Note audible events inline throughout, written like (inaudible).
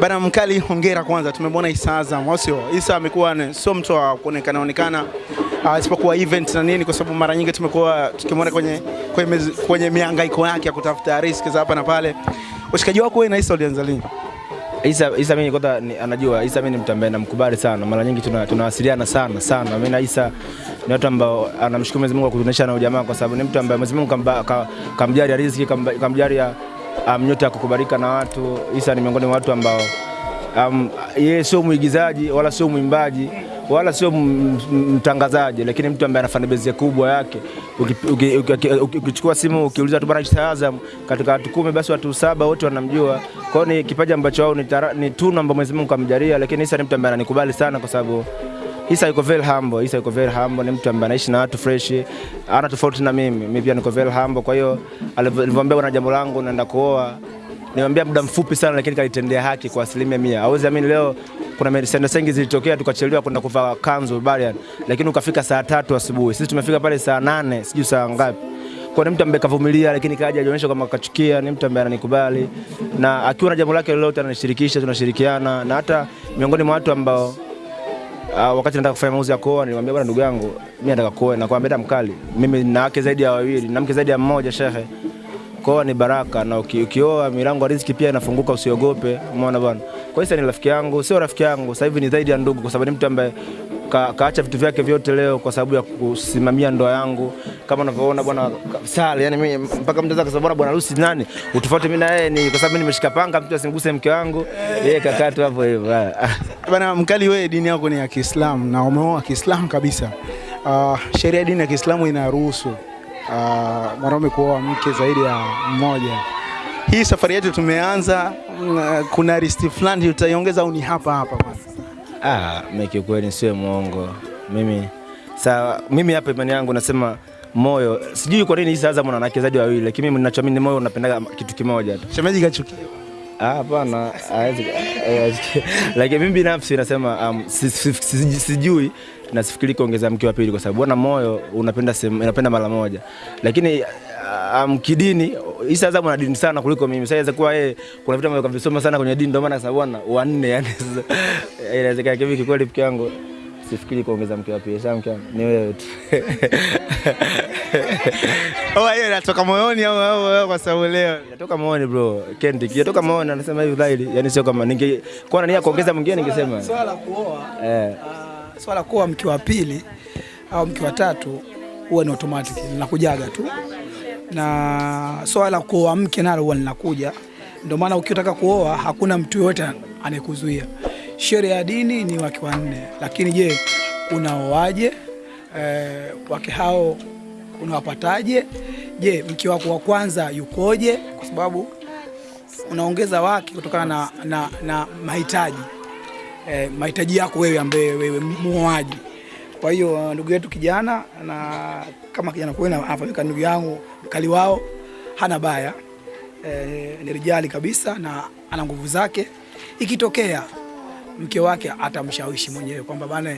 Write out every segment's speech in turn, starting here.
Bana mkali, hongera kwanza. Tumemwona Isa Azam, au sio? Isa amekuwa sio mtu wa kuonekana onekana uh, isipokuwa event na nini, kwa sababu mara nyingi tumekuwa tukimwona kwenye kwenye, kwenye mihangaiko yake ya kutafuta riski za hapa na pale. Ushikaji wako wewe na Isa ulianza lini? Isa, Isa mimi kwanza anajua Isa mimi ni mtu ambaye namkubali sana. Mara nyingi tuna- tunawasiliana sana sana. Mimi na Isa ni watu ambao anamshukuru Mwenyezi Mungu kwa kutunisha na ujamaa kwa sababu ni mtu ambaye Mwenyezi Mungu kamba- ka- kamjalia riziki, kamba- kamjalia um, nyota ya kukubalika na watu. Isa ni miongoni mwa watu ambao um, yeye sio mwigizaji wala sio mwimbaji wala sio mtangazaji, lakini mtu ambaye anafanya bezi kubwa yake. Uki- uki- uki- uki- Ukichukua simu ukiuliza tu bwana Isa Azam, katika watu kumi basi watu saba wote wanamjua. kwao ni kipaji ambacho wao ni, ni tunu ambayo Mwenyezi Mungu kamjalia, lakini Isa ni mtu ambaye ananikubali sana kwa sababu Isa yuko very humble. Isa yuko very humble, ni mtu ambaye anaishi na watu fresh, ana tofauti na mimi. Mimi pia niko very humble. Kwa hiyo alivyoniambia bwana, jambo langu naenda kuoa, niambia muda mfupi sana, lakini kalitendea haki kwa asilimia mia. Hauwezi amini, leo kuna mesenda sengi zilitokea, tukachelewa kwenda kuvaa kanzu barian, lakini ukafika saa tatu asubuhi. Sisi tumefika pale saa nane, sijui saa ngapi kwa ni mtu ambaye kavumilia, lakini kaja ajionyesha kama kachukia. Ni mtu ambaye ananikubali na akiwa na jambo lake lolote ananishirikisha, tunashirikiana na hata miongoni mwa watu ambao Uh, wakati nataka kufanya mauzi ya kuoa nilimwambia bwana, ndugu yangu, mimi nataka kuoa. na kwambia mkali, mimi na wake zaidi ya wawili na mke zaidi ya mmoja, shehe. Kuoa ni baraka, na uki- ukioa milango ya riziki pia inafunguka, usiogope. Umeona bwana. Kwa hiyo ni rafiki yangu, sio rafiki yangu, sasa hivi ni zaidi ya ndugu, kwa sababu ni mtu ambaye ka, kaacha vitu vyake vyote leo kwa sababu ya kusimamia ndoa yangu, kama unavyoona bwana Sale. Yani mimi mpaka mtu akasema bwana, bwana harusi nani, utofauti mimi na yeye ni kwa sababu mimi nimeshika panga, mtu asimguse mke wangu, yeye kakaa tu hapo hivyo. Bana mkali, wewe dini yako ni ya Kiislamu na umeoa Kiislamu kabisa. Uh, sheria ya dini ya Kiislamu inaruhusu uh, mwanaume kuoa mke zaidi ya mmoja. Hii safari yetu tumeanza, uh, kuna risti fulani utaiongeza au ni hapa hapa kwanza? Ah, mimi kiukweli nisiwe mwongo. Mimi sa mimi hapa imani yangu nasema moyo, sijui kwa nini hizi Azam mwanamke zaidi wawili, lakini mimi ninachoamini moyo unapendaga kitu kimoja tu. Shemeji kachukia. Ah, hapana, lakini mimi binafsi nasema um, si- si- si- sijui na sifikiri kuongeza mke wa pili kwa sababu bwana moyo unapenda sehemu- unapenda mara moja, lakini um, kidini Isa Azam ana dini sana kuliko mimi. Sasa inaweza kuwa yeye kuna vitu ambavyo kavisoma sana kwenye dini, ndio maana sasa bwana wanne, yani (laughs) inawezekana kivi. Kikweli mke wangu sifikiri kuongeza mke wa pili. Sasa mke ni wewe tu. (laughs) Oh, hiyo inatoka moyoni au au- au kwa sababu leo. Inatoka moyoni bro, Kendi, inatoka moyoni, anasema hivi dhahiri, Yaani sio kama ninge kwa nani ya kuongeza mwingine ningesema Swala la kuoa eh ah, swala kuoa mke wa pili au mke wa tatu huwa ni automatic linakujaga tu, na swala la kuoa mke nalo huwa linakuja. Ndio maana ukitaka kuoa hakuna mtu yoyote anayekuzuia. Sheria ya dini ni wake wanne, lakini je, unaoaje? E, wake hao unawapataje? Je, mke wako wa kwanza yukoje? Kwa sababu unaongeza wake kutokana na, na, na mahitaji e, mahitaji yako wewe ambaye wewe muoaji. Kwa hiyo ndugu yetu kijana na kama kijana kwenu anafanyika ndugu yangu mkali wao hana baya e, ni rijali kabisa na ana nguvu zake. Ikitokea mke wake atamshawishi mwenyewe kwamba bana,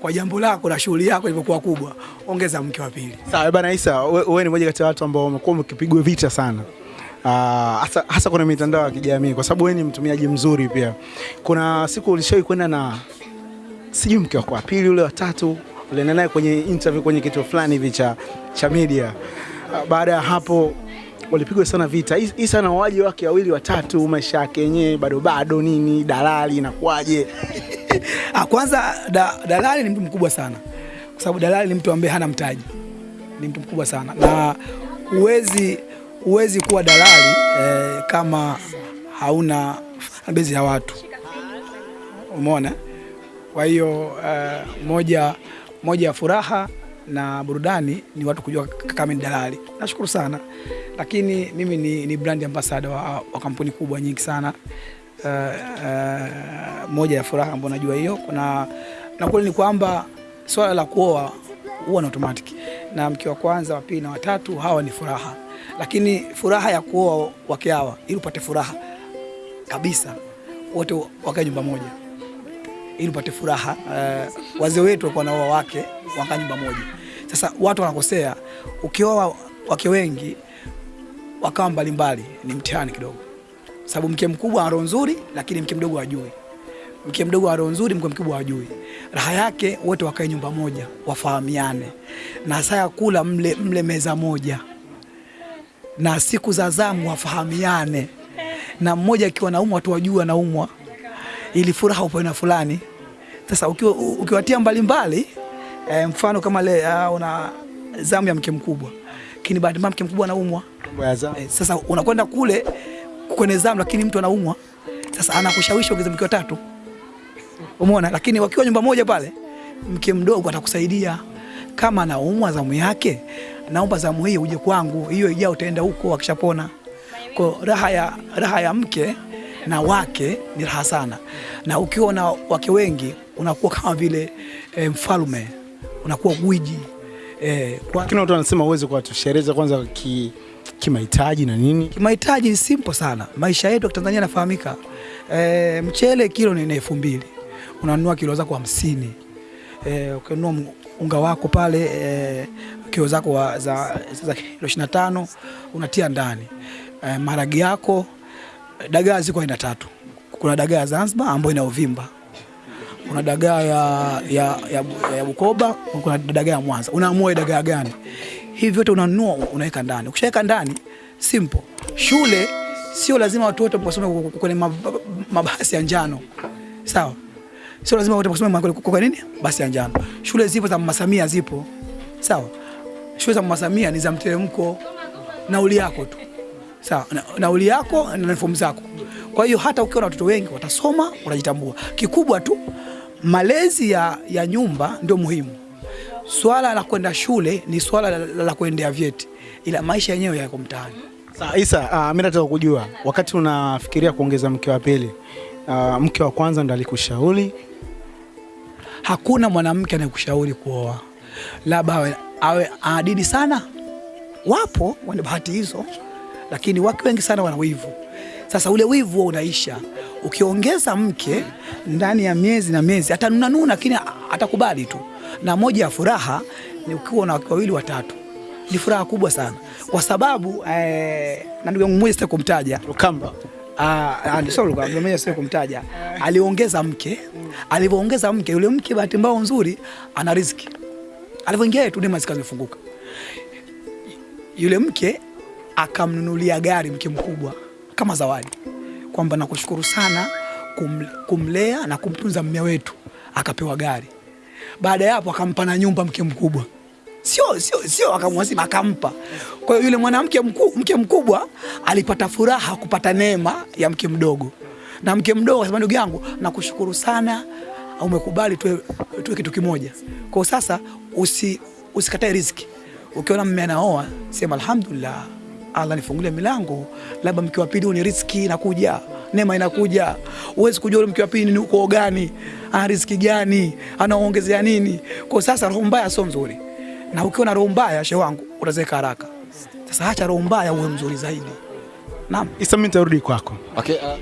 kwa jambo lako na shughuli yako ilivyokuwa kubwa, ongeza mke wa pili. Sawa bana Isa, we- wewe ni mmoja kati ya watu ambao wamekuwa mkipigwa vita sana. Uh, hasa hasa kwenye mitandao ya kijamii kwa sababu wewe ni mtumiaji mzuri pia. Kuna siku ulishawahi kwenda na sijui mke wako wa pili ule wa tatu ulienda naye kwenye interview kwenye kituo fulani hivi cha cha media. Uh, Baada ya hapo walipigwa sana vita. Is- Isa na wawaji wake wawili watatu, maisha yake yenyewe bado bado nini, dalali inakuwaje? (laughs) Ah, kwanza da, dalali ni mtu mkubwa sana, kwa sababu dalali ni mtu ambaye hana mtaji, ni mtu mkubwa sana na huwezi huwezi kuwa dalali eh, kama hauna bezi ya watu, umeona. Kwa hiyo eh, moja moja ya furaha na burudani ni watu kujua kama ni dalali. Nashukuru sana, lakini mimi ni, ni brand ambassador wa, wa kampuni kubwa nyingi sana. Uh, uh, moja ya furaha ambayo najua hiyo. Kuna na kweli ni kwamba swala la kuoa huwa na automatic. Na mke wa kwanza wa pili na watatu hawa ni furaha, lakini furaha ya kuoa wake hawa ili upate furaha kabisa wote wakae nyumba moja ili upate furaha. Uh, wazee wetu walikuwa wanaoa wake wakaa nyumba moja. Sasa watu wanakosea, ukioa wake wengi wakawa mbalimbali ni mtihani kidogo sababu mke mkubwa ana roho nzuri, lakini mke mdogo hajui. Mke mdogo ana roho nzuri, mke mkubwa hajui. Raha yake wote wakae nyumba moja, wafahamiane, na saa ya kula mle, mle meza moja, na siku za zamu wafahamiane, na mmoja akiwa naumwa watu wajue anaumwa, ili furaha upo na fulani. Sasa ukiwa, ukiwatia mbalimbali e, mfano kama le, uh, una zamu ya mke mkubwa, lakini bahati mbaya mke mkubwa anaumwa E. Sasa unakwenda kule kwenye zamu, lakini mtu anaumwa. Sasa anakushawishi ongeze mke watatu, umeona. Lakini wakiwa nyumba moja pale, mke mdogo atakusaidia kama anaumwa zamu yake, naomba zamu hii uje kwangu, hiyo ijao utaenda huko akishapona. Kwa raha ya, raha ya mke na wake ni raha sana, na ukiwa na wake wengi unakuwa kama vile e, mfalme, unakuwa gwiji e, kwa, Lakini watu wanasema uweze kuwatosheleza kwanza ki kimahitaji na nini. Kimahitaji ni simple sana. Maisha yetu ya Tanzania yanafahamika. E, mchele kilo ni elfu mbili unanunua kilo zako hamsini. E, ukinunua unga wako pale e, kilo zako za, za kilo ishirini na tano unatia ndani e, maragi yako. Dagaa ziko aina tatu. Kuna dagaa ya Zanzibar ambayo ina uvimba kuna dagaa ya, ya, ya, ya Bukoba, kuna dagaa ya Mwanza. Unaamua dagaa gani? Hivi vyote unanunua unaweka ndani. Ukishaweka ndani, simple. Shule sio lazima watu wote wasome kwenye mabasi ya njano, sawa? Sio lazima wote wasome kwa nini, basi ya njano. Shule zipo za Mama Samia, zipo sawa. Shule za Mama Samia ni za mteremko, nauli yako tu sawa, na- nauli yako na fomu zako. Kwa hiyo hata ukiwa na watoto wengi watasoma, watajitambua. Kikubwa tu malezi ya, ya nyumba ndio muhimu. Swala la kwenda shule ni swala la, la, la kuendea vyeti, ila maisha yenyewe yako mtaani. Sasa Isa, uh, mimi nataka kujua wakati unafikiria kuongeza mke wa pili, uh, mke wa kwanza ndo alikushauri Hakuna mwanamke anayekushauri kuoa, labda awe, awe anadini sana. Wapo wenye bahati hizo, lakini wake wengi sana wana wivu. Sasa ule wivu unaisha ukiongeza mke ndani ya miezi na miezi, atanunanuna lakini atakubali tu. Na moja ya furaha ni ukiwa na wake wawili watatu, ni furaha kubwa sana, kwa sababu eh, na ndugu yangu mmoja sitaki kumtaja Lukamba? Ah, ah, kumtaja. Aliongeza mke, alivyoongeza mke, yule mke bahati mbaya nzuri ana riziki. Alivyoingia tu nema zikazifunguka. Yule mke akamnunulia gari mke mkubwa kama zawadi, kwamba nakushukuru sana kum, kumlea na kumtunza mme wetu, akapewa gari. Baada ya hapo akampa na nyumba mke mkubwa sio sio sio akamwazima akampa. Kwa hiyo yule mwanamke mku, mke mkubwa alipata furaha kupata neema ya mke mdogo, na mke mdogo akasema, ndugu yangu, nakushukuru sana, umekubali tuwe, tuwe kitu kimoja. Kwa sasa usi, usikatae riziki. Ukiona mme anaoa sema alhamdulillah, Allah nifungulie milango, labda mke wa pili ni riziki inakuja, neema inakuja. Huwezi kujua yule mke wa pili ni uko gani, ana riziki gani, anaongezea nini. Kwa sasa roho mbaya sio nzuri na ukiwa na roho mbaya shehe wangu utazeeka haraka. Sasa acha roho mbaya uwe mzuri zaidi. Naam. Isa, mimi nitarudi kwako. Okay, uh,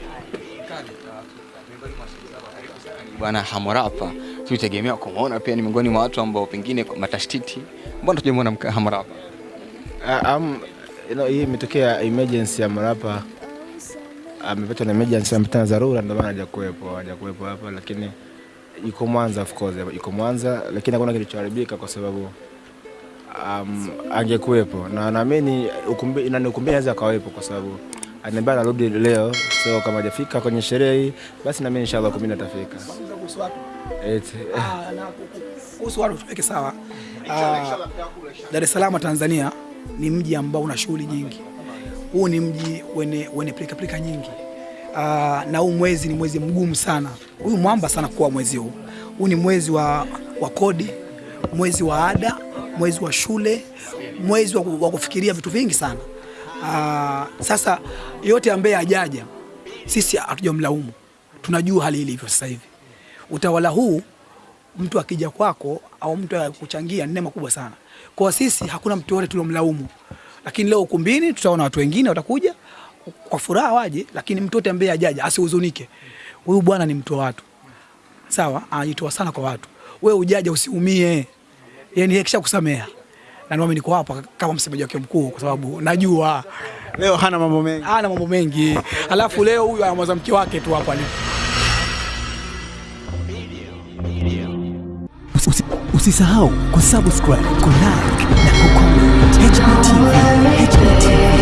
Bwana Hamorapa tulitegemea kumwona pia ni miongoni mwa watu ambao pengine kwa matashtiti. Mbona tujamwona Hamorapa? Uh, um, know, hii imetokea emergency ya Marapa amepatwa na emergency, amepata na dharura, ndio maana hajakuwepo hajakuwepo hapa, lakini iko Mwanza, of course yuko Mwanza, lakini hakuna kilichoharibika kwa sababu um, angekuwepo. Na naamini ukumbi, na ukumbi anaweza akawepo kwa sababu ananiambia anarudi leo, so kama hajafika kwenye sherehe hii basi nami inshallah kumi atafika. Ah, kuhusu watu tuweke sawa. Ah, Dar es Salaam Tanzania ni mji ambao una shughuli nyingi. Huu ni mji wenye wenye pilika pilika nyingi. Uh, na huu mwezi ni mwezi mgumu sana. Huyu mwamba sana kuwa mwezi huu. Huu ni mwezi wa, wa kodi, mwezi wa ada, mwezi wa shule, mwezi wa, wa kufikiria vitu vingi sana. Uh, sasa yote ambaye ajaja sisi hatujamlaumu, tunajua hali ilivyo sasa hivi. Utawala huu mtu akija kwako au mtu akuchangia ni neema kubwa sana. Kwa sisi hakuna mtu yote tuliomlaumu, lakini leo ukumbini tutaona watu wengine watakuja kwa furaha waje, lakini mtu yote ambaye ajaja asihuzunike. Huyu bwana ni mtu wa watu, sawa, anajitoa sana kwa watu. Wewe ujaja usiumie, yani yeye kishakusamea na ndio niko hapa kama msemaji wake mkuu, kwa sababu najua Leo hana mambo mengi. hana mambo mengi, alafu leo huyu anamwaza mke wake tu hapa alipo. Usi- Usisahau kusubscribe, kulike na kucomment. HBTV, HBTV.